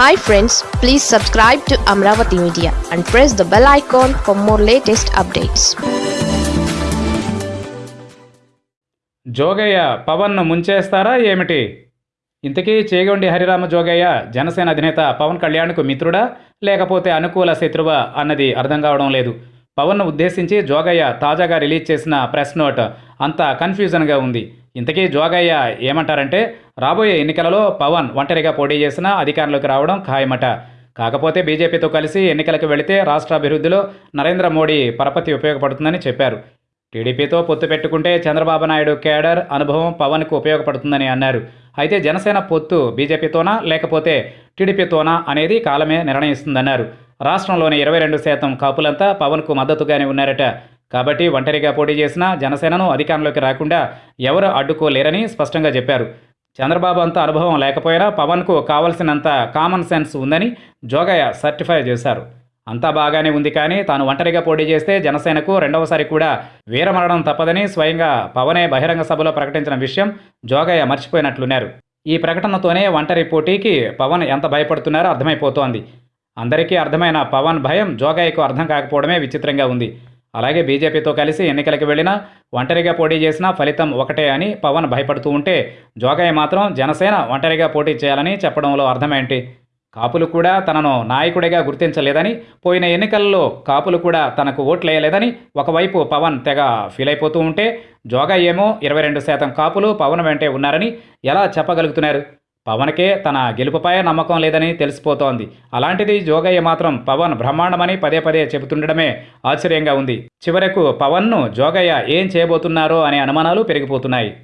Hi friends please subscribe to Amaravati media and press the bell icon for more latest updates Jogaiah పవన్ను ముంచేస్తారా ఏమిటి? ఇంతకీ చేగొండి హరిరామ జోగయ్య జనసేన అధినేత పవన్ కళ్యాణ్కు మిత్రుడా? లేకపోతే అనుకూల శత్రువా అన్నది అర్థం కావడం లేదు. పవన్ను ఉద్దేశించి జోగయ్య తాజాగా రిలీజ్ చేసిన ప్రెస్ నోట్ అంతా కన్ఫ్యూజన్గా ఉంది. ఇంతకీ జోగయ్య ఏమంటారంటే రాబోయే ఎన్నికలలో పవన్ ఒంటరిగా పోటీ చేసినా అధికారంలోకి రావడం ఖాయమట. కాకపోతే బీజేపీతో కలిసి ఎన్నికలకు వెళితే రాష్ట్ర అభివృద్ధిలో నరేంద్ర మోడీ పరపతి ఉపయోగపడుతుందని చెప్పారు. టీడీపీతో పొత్తు పెట్టుకుంటే చంద్రబాబు నాయుడు కేడర్ అనుభవం పవన్కు ఉపయోగపడుతుందని అన్నారు. అయితే జనసేన పొత్తు బీజేపీతోనా లేకపోతే టీడీపీతోనా అనేది కాలమే నిర్ణయిస్తుందన్నారు. రాష్ట్రంలోని ఇరవై రెండు శాతం కాపులంతా పవన్కు మద్దతుగానే ఉన్నారట. కాబట్టి ఒంటరిగా పోటీ చేసినా జనసేనను అధికారంలోకి రాకుండా ఎవరు అడ్డుకోలేరని స్పష్టంగా చెప్పారు. చంద్రబాబు అంత అనుభవం లేకపోయినా పవన్కు కావలసినంత కామన్ సెన్స్ ఉందని జోగయ్య సర్టిఫై చేశారు. అంతా బాగానే ఉంది కానీ తాను ఒంటరిగా పోటీ చేస్తే జనసేనకు రెండవసారి కూడా వీరమరణం తప్పదని స్వయంగా పవనే బహిరంగ సభలో ప్రకటించిన విషయం జోగయ్య మర్చిపోయినట్లున్నారు. ఈ ప్రకటనతోనే ఒంటరి పోటీకి పవన్ ఎంత భయపడుతున్నారో అర్థమైపోతోంది. అందరికీ అర్థమైన పవన్ భయం జోగయ్యకు అర్థం కాకపోవడమే విచిత్రంగా ఉంది. అలాగే బీజేపీతో కలిసి ఎన్నికలకు వెళ్ళినా ఒంటరిగా పోటీ చేసినా ఫలితం ఒకటే అని పవన్ భయపడుతూ ఉంటే జోగయ్య మాత్రం జనసేన ఒంటరిగా పోటీ చేయాలని చెప్పడంలో అర్థమేంటి? కాపులు కూడా తనను నాయకుడిగా గుర్తించలేదని పోయిన ఎన్నికల్లో కాపులు కూడా తనకు ఓట్లేయలేదని ఒకవైపు పవన్ తెగ ఫీల్ అయిపోతూ ఉంటే జోగయ్యేమో ఇరవై రెండు శాతం కాపులు పవన్ వెంటే ఉన్నారని ఎలా చెప్పగలుగుతున్నారు? పవన్కే తన గెలుపుపై నమ్మకం లేదని తెలిసిపోతోంది. అలాంటిది జోగయ్య మాత్రం పవన్ బ్రహ్మాండమని పదే పదే చెబుతుండడమే ఆశ్చర్యంగా ఉంది. చివరకు పవన్ను జోగయ్య ఏం చేయబోతున్నారో అనే అనుమానాలు పెరిగిపోతున్నాయి.